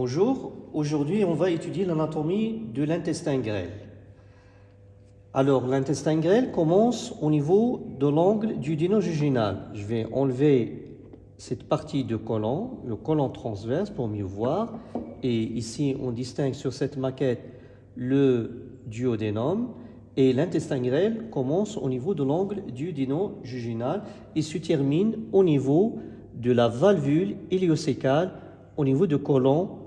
Bonjour, aujourd'hui on va étudier l'anatomie de l'intestin grêle. Alors l'intestin grêle commence au niveau de l'angle du dino-juginal. Je vais enlever cette partie de colon, le colon transverse pour mieux voir. Et ici on distingue sur cette maquette le duodénum. Et l'intestin grêle commence au niveau de l'angle du dino-juginal et se termine au niveau de la valvule héliocécale au niveau du colon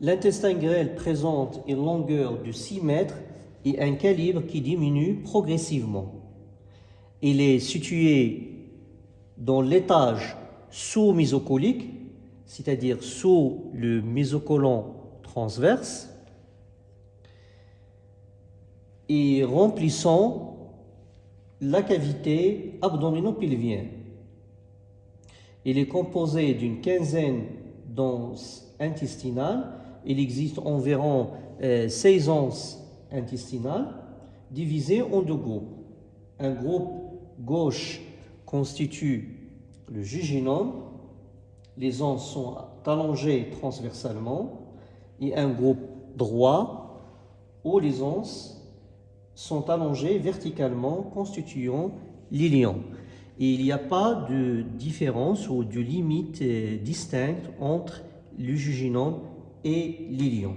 L'intestin grêle présente une longueur de 6 mètres et un calibre qui diminue progressivement. Il est situé dans l'étage sous-mésocolique, c'est-à-dire sous le mésocolon transverse, et remplissant la cavité abdominopelvienne. Il est composé d'une quinzaine d'onces intestinales. Il existe environ 16 euh, onces intestinales divisées en deux groupes. Un groupe gauche constitue le jejunum. Les onces sont allongées transversalement. Et un groupe droit où les onces sont allongées verticalement constituant l'ilion il n'y a pas de différence ou de limite euh, distincte entre le jujunum et l'ilion.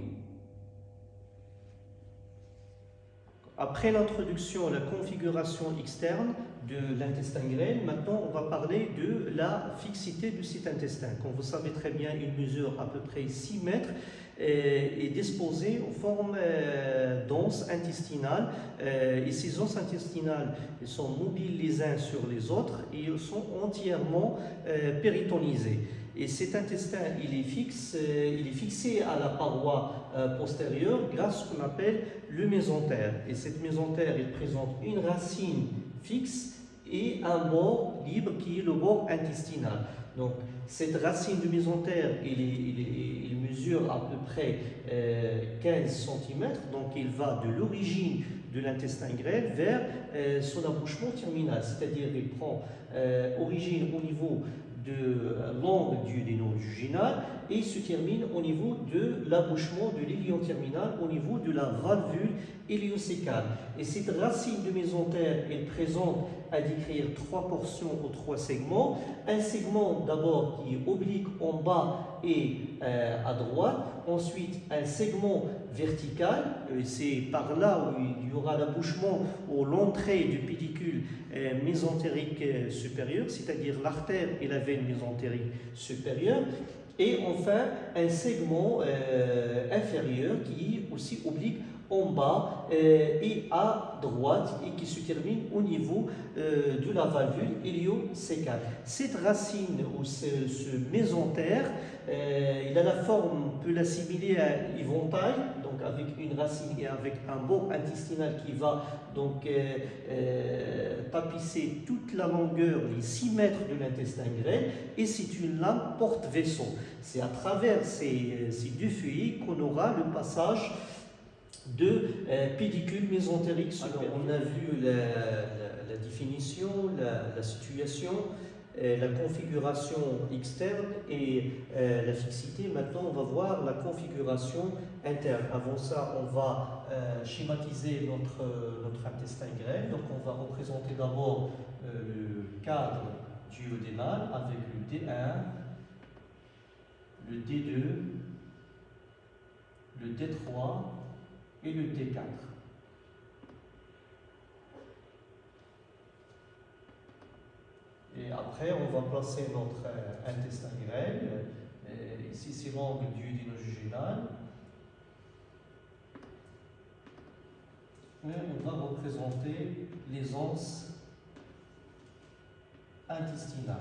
Après l'introduction à la configuration externe de l'intestin grêle, maintenant on va parler de la fixité de cet intestin. Comme vous savez très bien, il mesure à peu près 6 mètres et est disposé en forme euh, d'onces intestinales. Euh, et ces onces intestinales sont mobiles les uns sur les autres et sont entièrement euh, péritonisés. Et cet intestin, il est, fixe, il est fixé à la paroi postérieure grâce à ce qu'on appelle le mésentère. Et cette mésentère, il présente une racine fixe et un bord libre qui est le bord intestinal. Donc, cette racine du mésentère, il, mesure à peu près 15 euh, cm, donc il va de l'origine de l'intestin grêle vers euh, son abouchement terminal, c'est-à-dire il prend euh, origine au niveau de l'angle du juginal et se termine au niveau de l'abouchement de l'ilion terminal au niveau de la valvule héliocécale. Et cette racine de mésentère est présente à décrire trois portions ou trois segments. Un segment d'abord qui est oblique en bas et euh, à droite. Ensuite, un segment vertical. Euh, c'est par là où il y aura l'abouchement ou l'entrée du pédicule euh, mésentérique supérieur, c'est-à-dire l'artère et la veine mésentérique supérieure. Et enfin, un segment inférieur qui est aussi oblique en bas euh, et à droite et qui se termine au niveau euh, de la valvule héliocécale. Cette racine ou ce, mésentère, euh, il a la forme, on peut l'assimiler à éventail, avec une racine et avec un bord intestinal qui va donc tapisser toute la longueur, les 6 mètres de l'intestin grêle, et c'est une lame porte-vaisseau. C'est à travers ces, ces deux feuillets qu'on aura le passage de euh, pédicule mésentérique. On a vu la, définition, la, situation, euh, la configuration externe et euh, la fixité. Maintenant, on va voir la configuration interne. Avant ça, on va schématiser notre, notre intestin grêle. Donc, on va représenter d'abord le cadre duodénal avec le D1, le D2, le D3, et le T4. Et après, on va placer notre euh, intestin grêle. Euh, ici, c'est l'angle du dinojuginal. Et on va représenter les anses intestinales.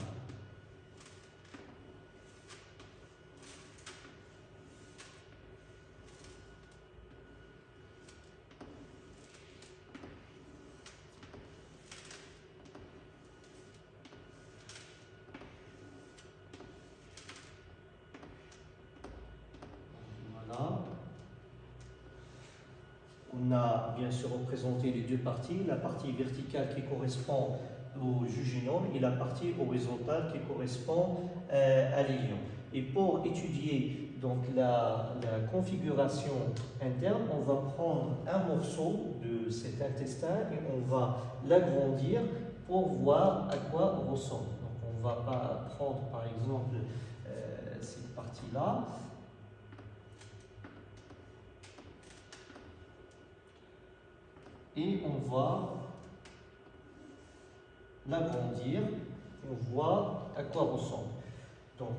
On a bien sûr représenté les deux parties, la partie verticale qui correspond au jujunum et la partie horizontale qui correspond euh, à l'ilion. Et pour étudier donc, la, configuration interne, on va prendre un morceau de cet intestin et on va l'agrandir pour voir à quoi on ressemble. Donc on ne va pas prendre par exemple euh, cette partie-là. Et on va l'agrandir, on voit à quoi ressemble. Donc,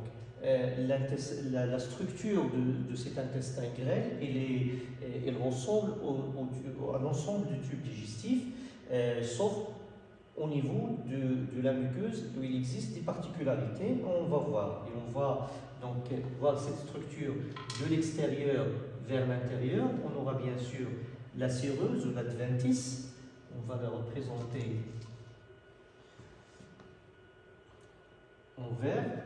euh, la, structure de, cet intestin grêle, elle, elle ressemble au, à l'ensemble du tube digestif, euh, sauf au niveau de, la muqueuse où il existe des particularités. On va voir. Et on va donc voir cette structure de l'extérieur vers l'intérieur. On aura bien sûr la séreuse ou l'adventice. On va la représenter en vert.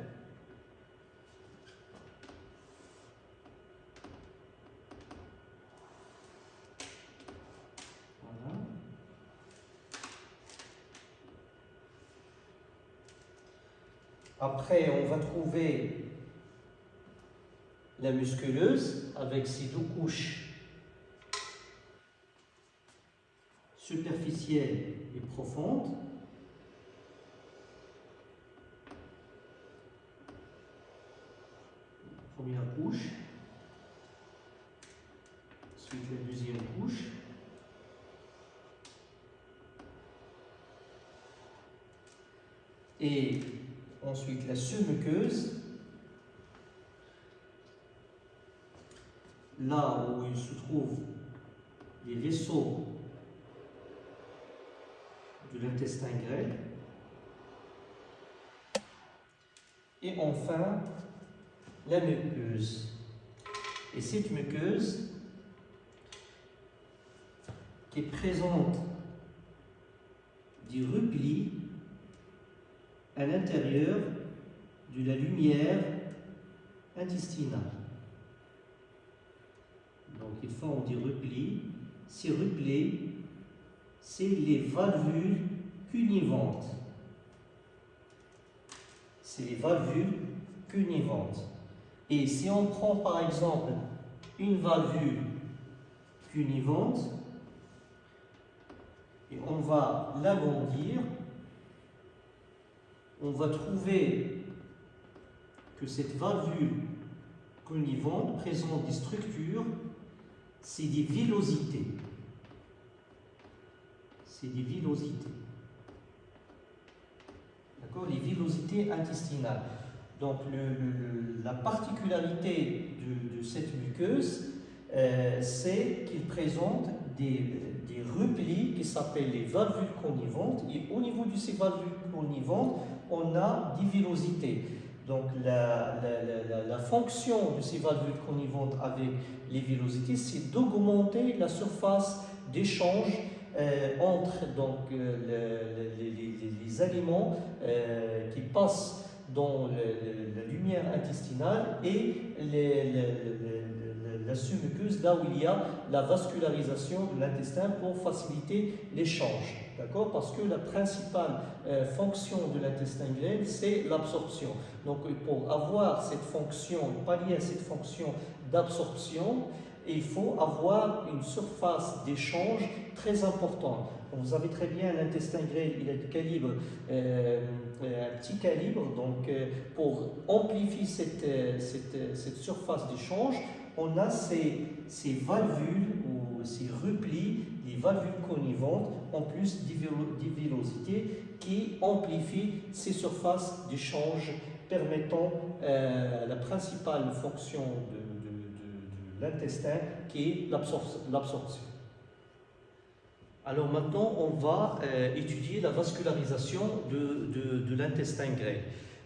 Après, on va trouver la musculeuse avec ses deux couches superficielles et profondes. Première couche, ensuite la deuxième couche. Et Ensuite, la submuqueuse, là où il se trouve les vaisseaux de l'intestin grêle. Et enfin, la muqueuse. Et cette muqueuse qui présente des replis à l'intérieur de la lumière intestinale. Donc ils font des replis. Ces replis, c'est les valvules cunivantes. C'est les valvules cunivantes. Et si on prend par exemple une valvule cunivante, et on va l'agrandir, on va trouver que cette valvule connivante présente des structures, c'est des villosités. C'est des villosités. D'accord? Les villosités intestinales. Donc la particularité de, cette muqueuse, euh, c'est qu'il présente des, replis qui s'appellent les valvules connivantes. Et au niveau de ces valvules connivantes, on a des villosités. Donc la, fonction de ces valvules connivantes avec les villosités, c'est d'augmenter la surface d'échange entre donc, euh, les, aliments euh, qui passent dans la lumière intestinale et la submuqueuse, là où il y a la vascularisation de l'intestin pour faciliter l'échange. D'accord? Parce que la principale euh, fonction de l'intestin grêle, c'est l'absorption. Donc, pour avoir cette fonction, pallier à cette fonction d'absorption, il faut avoir une surface d'échange très importante. Vous savez très bien, l'intestin grêle, il est de calibre, euh, un petit calibre, donc euh, pour amplifier cette, cette, cette surface d'échange, on a ces, ces valvules ou ces replis des valvules connivantes en plus des villosités qui amplifient ces surfaces d'échange permettant euh, la principale fonction de, l'intestin qui est l'absorption. Alors maintenant, on va euh, étudier la vascularisation de, l'intestin grêle.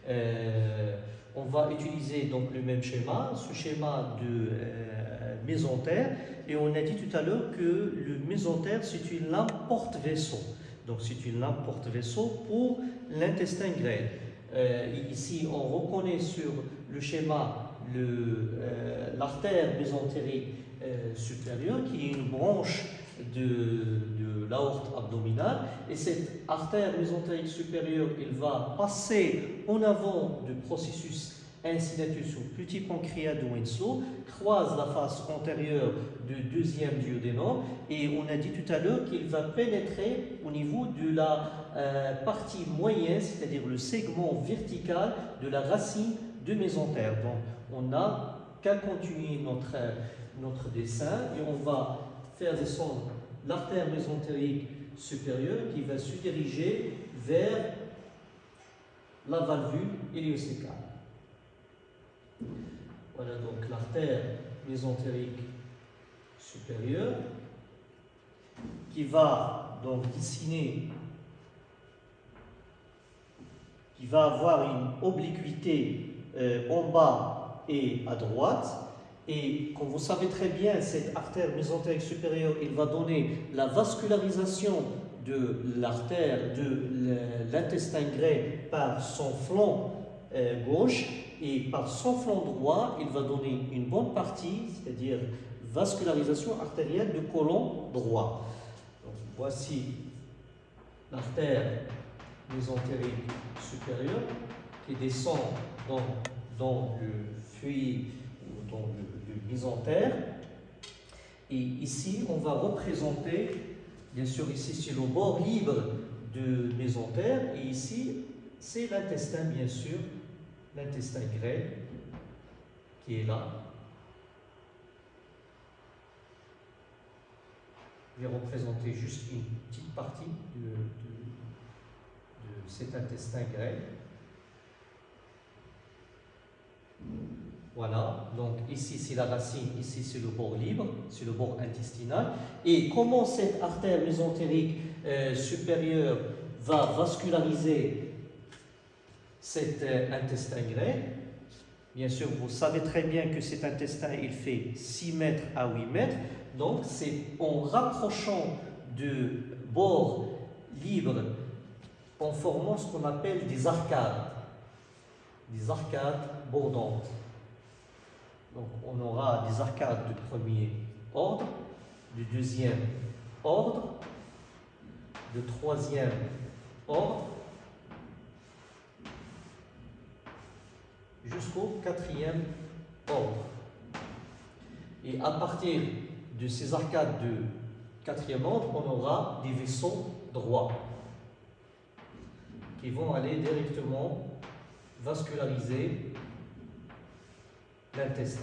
Euh, on va utiliser donc le même schéma, ce schéma de euh, mésentère, et on a dit tout à l'heure que le mésentère c'est une lame porte-vaisseau. Donc c'est une lame porte-vaisseau pour l'intestin grêle. Euh, ici, on reconnaît sur le schéma l'artère mésentérique supérieure qui est une branche de, de l'aorte abdominale. Et cette artère mésentérique supérieure, elle va passer en avant du processus insulatus ou petit pancréas de Winslow croise la face antérieure du deuxième duodénum et on a dit tout à l'heure qu'il va pénétrer au niveau de la euh, partie moyenne, c'est-à-dire le segment vertical de la racine de mésentère. Donc on n'a qu'à continuer notre, dessin et on va faire descendre l'artère mésentérique supérieure qui va se diriger vers la valvule héliocécale. Voilà donc l'artère mésentérique supérieure qui va donc dessiner, qui va avoir une obliquité euh, en bas et à droite. Et comme vous savez très bien, cette artère mésentérique supérieure, il va donner la vascularisation de l'artère de l'intestin grêle par son flanc euh, gauche et par son flanc droit, il va donner une bonne partie, c'est-à-dire vascularisation artérielle du côlon droit. voici l'artère mésentérique supérieure qui descend dans, dans le ou dans le, le mésentère. Et ici, on va représenter Bien sûr, ici, c'est le bord libre de mésentère, et ici, c'est l'intestin, bien sûr, l'intestin grêle, qui est là. Je vais représenter juste une petite partie de, de cet intestin grêle. Voilà, donc ici c'est la racine, ici c'est le bord libre, c'est le bord intestinal. Et comment cette artère mésentérique euh, supérieure va vasculariser cet euh, intestin grêle? Bien sûr, vous savez très bien que cet intestin, il fait 6 mètres à 8 mètres. Donc, c'est en rapprochant du bord libre, en formant ce qu'on appelle des arcades. Des arcades bordantes. Donc on aura des arcades de premier ordre, du deuxième ordre, de troisième ordre, jusqu'au quatrième ordre. Et à partir de ces arcades de quatrième ordre, on aura des vaisseaux droits qui vont aller directement vasculariser l'intestin.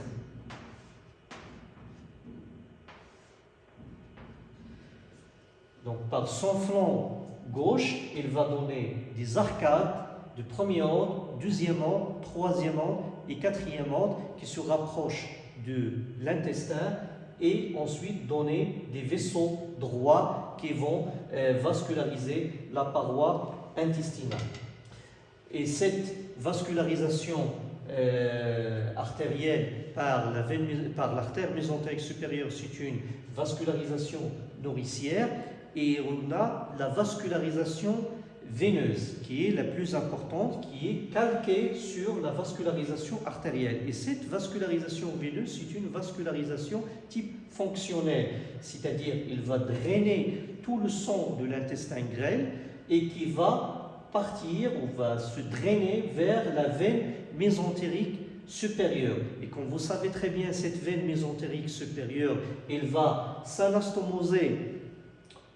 Donc par son flanc gauche, il va donner des arcades de premier ordre, deuxième ordre, troisième ordre et quatrième ordre qui se rapprochent de l'intestin et ensuite donner des vaisseaux droits qui vont euh, vasculariser la paroi intestinale. Et cette vascularisation euh, artérielle par l'artère mésentérique supérieure, c'est une vascularisation nourricière et on a la vascularisation veineuse qui est la plus importante, qui est calquée sur la vascularisation artérielle. Et cette vascularisation veineuse, c'est une vascularisation type fonctionnelle, c'est-à-dire il va drainer tout le sang de l'intestin grêle et qui va partir ou va se drainer vers la veine mésentérique supérieure. Et comme vous savez très bien, cette veine mésentérique supérieure, elle va s'anastomoser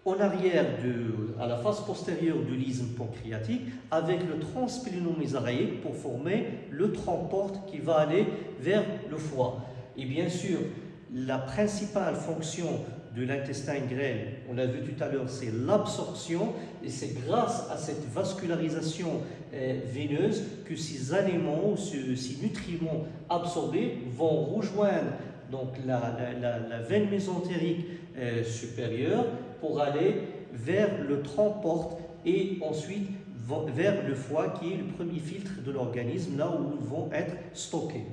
en arrière, de, à la face postérieure de l'isthme pancréatique, avec le transplénomésaraïque pour former le transporte qui va aller vers le foie. Et bien sûr, la principale fonction de l'intestin grêle, on l'a vu tout à l'heure, c'est l'absorption et c'est grâce à cette vascularisation euh, veineuse que ces aliments, ces, nutriments absorbés vont rejoindre donc la, veine mésentérique euh, supérieure pour aller vers le transport et ensuite vers le foie qui est le premier filtre de l'organisme, là où ils vont être stockés.